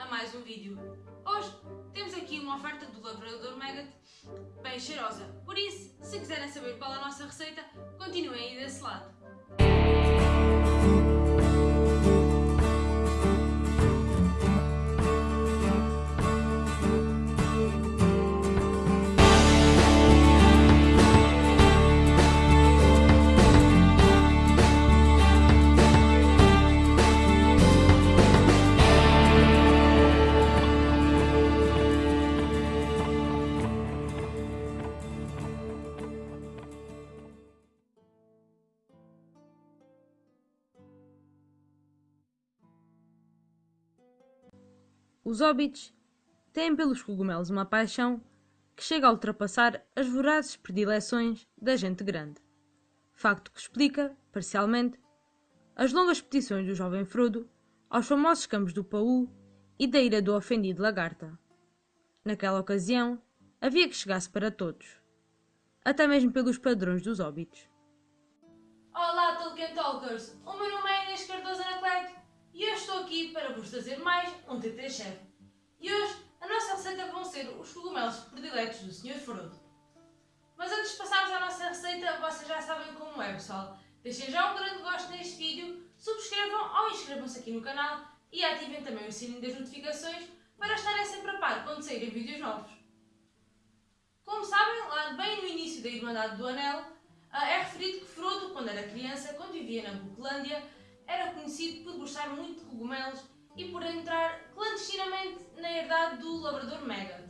a mais um vídeo. Hoje temos aqui uma oferta do Lavrador Megat bem cheirosa, por isso, se quiserem saber qual é a nossa receita, continuem aí desse lado. Os hobbits têm pelos cogumelos uma paixão que chega a ultrapassar as vorazes predileções da gente grande. Facto que explica, parcialmente, as longas petições do jovem Frodo aos famosos campos do Paul e da ira do ofendido Lagarta. Naquela ocasião, havia que chegasse para todos, até mesmo pelos padrões dos hobbits. Olá Tolkien Talkers, o meu nome é Inês Cardoso Anacleto e eu estou aqui para vos trazer mais um TT Chef. E hoje a nossa receita vão ser os cogumelos prediletos do Sr. Frodo. Mas antes de passarmos à nossa receita, vocês já sabem como é pessoal. Deixem já um grande gosto neste vídeo, subscrevam ou inscrevam-se aqui no canal e ativem também o sininho das notificações para estarem sempre a par quando saírem vídeos novos. Como sabem, lá bem no início da Irmandade do Anel, ah, é referido que Frodo, quando era criança, quando vivia na Buclândia, era conhecido por gostar muito de cogumelos e por do Labrador Megat.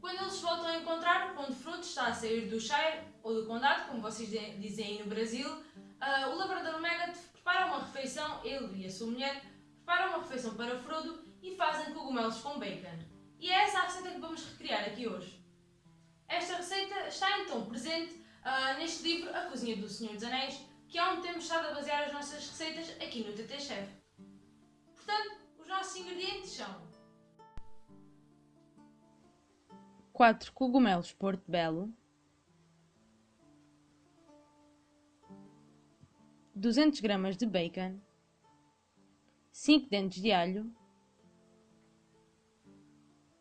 Quando eles voltam a encontrar, quando Frodo está a sair do Shire, ou do Condado, como vocês dizem aí no Brasil, uh, o Labrador Megat prepara uma refeição, ele e a sua mulher, preparam uma refeição para Frodo e fazem cogumelos com bacon. E é essa a receita que vamos recriar aqui hoje. Esta receita está então presente uh, neste livro A Cozinha do Senhor dos Anéis, que é onde temos estado a basear as nossas receitas aqui no TT Chef. Portanto, os nossos ingredientes são 4 cogumelos Porto Belo, 200 gramas de bacon, 5 dentes de alho,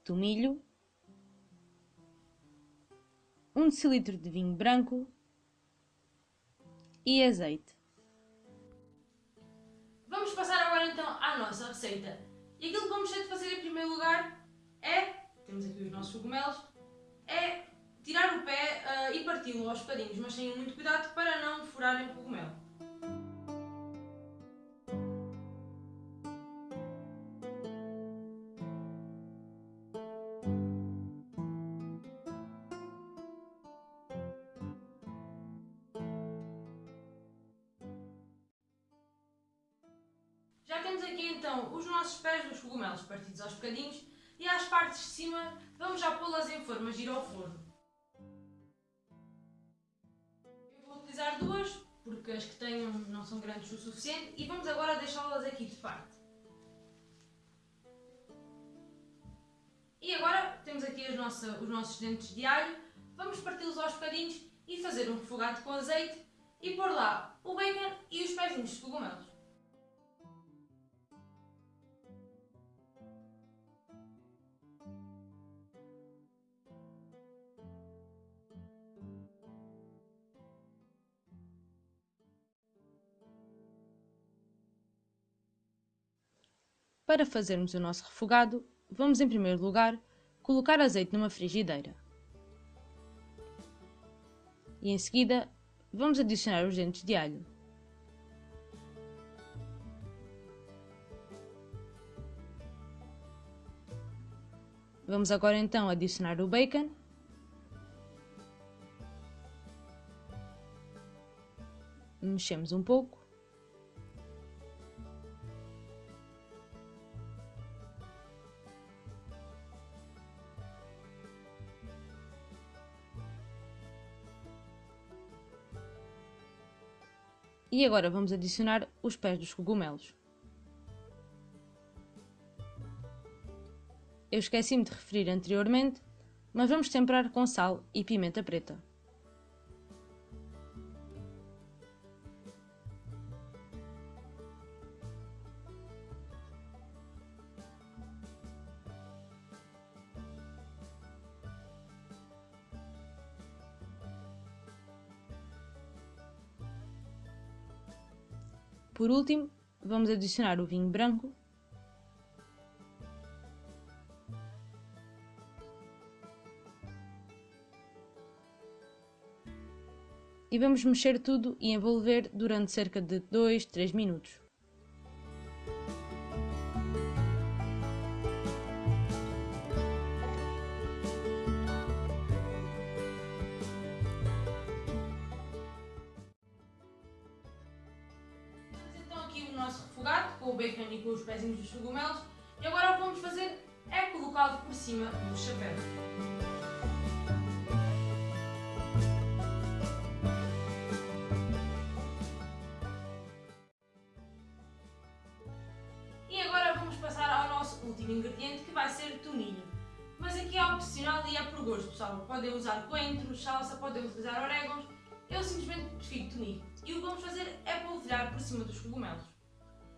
tomilho, 1 decilitro de vinho branco e azeite. Vamos passar agora então à nossa receita. E aquilo que vamos ter de fazer em primeiro lugar é, temos aqui os nossos cogumelos, é tirar o pé uh, e parti-lo aos bocadinhos, mas tenham muito cuidado para não furarem o cogumelo. Já temos aqui então os nossos pés dos cogumelos partidos aos bocadinhos e às partes de cima vamos já pô-las em forma gira ao forno. Eu vou utilizar duas porque as que tenho não são grandes o suficiente e vamos agora deixá-las aqui de parte. E agora temos aqui nossa, os nossos dentes de alho, vamos parti-los aos bocadinhos e fazer um refogado com azeite e pôr lá o bacon e os pezinhos de cogumelos. Para fazermos o nosso refogado, vamos em primeiro lugar colocar azeite numa frigideira. E em seguida, vamos adicionar os dentes de alho. Vamos agora então adicionar o bacon. Mexemos um pouco. E agora vamos adicionar os pés dos cogumelos. Eu esqueci-me de referir anteriormente, mas vamos temperar com sal e pimenta preta. Por último, vamos adicionar o vinho branco e vamos mexer tudo e envolver durante cerca de 2, 3 minutos. O nosso refogado com o bacon e com os pezinhos dos cogumelos e agora o que vamos fazer é colocá-lo por cima do chapéu. último ingrediente que vai ser toninho. Mas aqui é opcional e é por gosto, pessoal. Podem usar coentros, salsa, podem utilizar orégãos. Eu simplesmente prefiro toninho. E o que vamos fazer é polvilhar por cima dos cogumelos.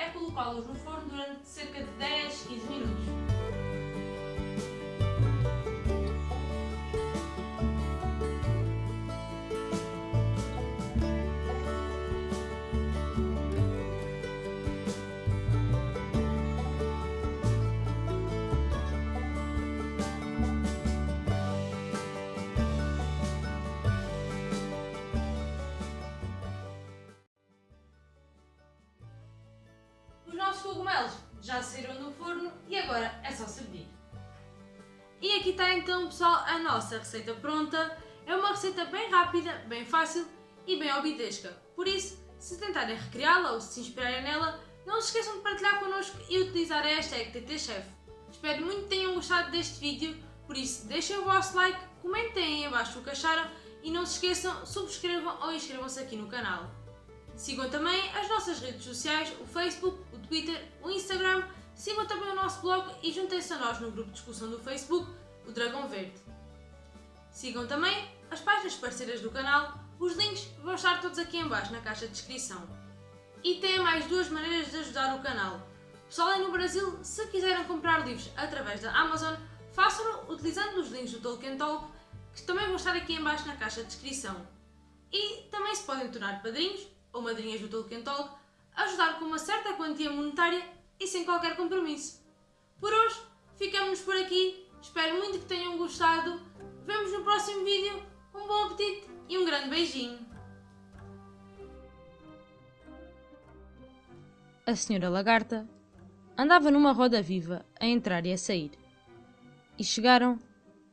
é colocá-los no forno durante cerca de 10, 15 minutos. Já saíram do forno e agora é só servir. E aqui está então pessoal a nossa receita pronta. É uma receita bem rápida, bem fácil e bem obitesca. Por isso, se tentarem recriá-la ou se inspirarem nela, não se esqueçam de partilhar connosco e utilizar a hashtag TTChef. Espero muito que tenham gostado deste vídeo, por isso deixem o vosso like, comentem aí abaixo o que acharam e não se esqueçam, subscrevam ou inscrevam-se aqui no canal. Sigam também as nossas redes sociais, o Facebook, o Twitter, o Instagram, sigam também o nosso blog e juntem-se a nós no grupo de discussão do Facebook, o Dragão Verde. Sigam também as páginas parceiras do canal, os links vão estar todos aqui em baixo na caixa de descrição. E têm mais duas maneiras de ajudar o canal. Pessoal aí no Brasil, se quiserem comprar livros através da Amazon, façam-no utilizando os links do Tolkien Talk, que também vão estar aqui em baixo na caixa de descrição. E também se podem tornar padrinhos ou madrinhas do Tolkien Talk, ajudar com uma certa quantia monetária e sem qualquer compromisso. Por hoje, ficamos por aqui, espero muito que tenham gostado, vemos no próximo vídeo, um bom apetite e um grande beijinho! A senhora lagarta andava numa roda viva a entrar e a sair. E chegaram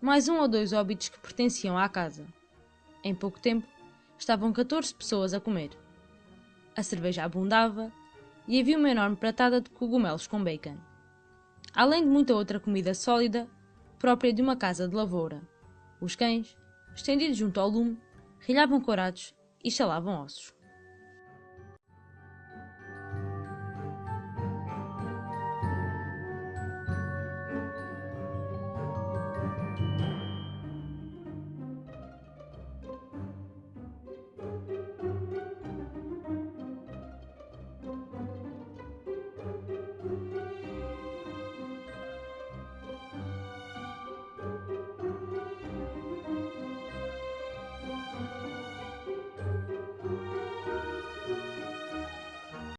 mais um ou dois óbitos que pertenciam à casa. Em pouco tempo, estavam 14 pessoas a comer a cerveja abundava e havia uma enorme pratada de cogumelos com bacon. Além de muita outra comida sólida, própria de uma casa de lavoura. Os cães, estendidos junto ao lume, rilhavam corados e chalavam ossos.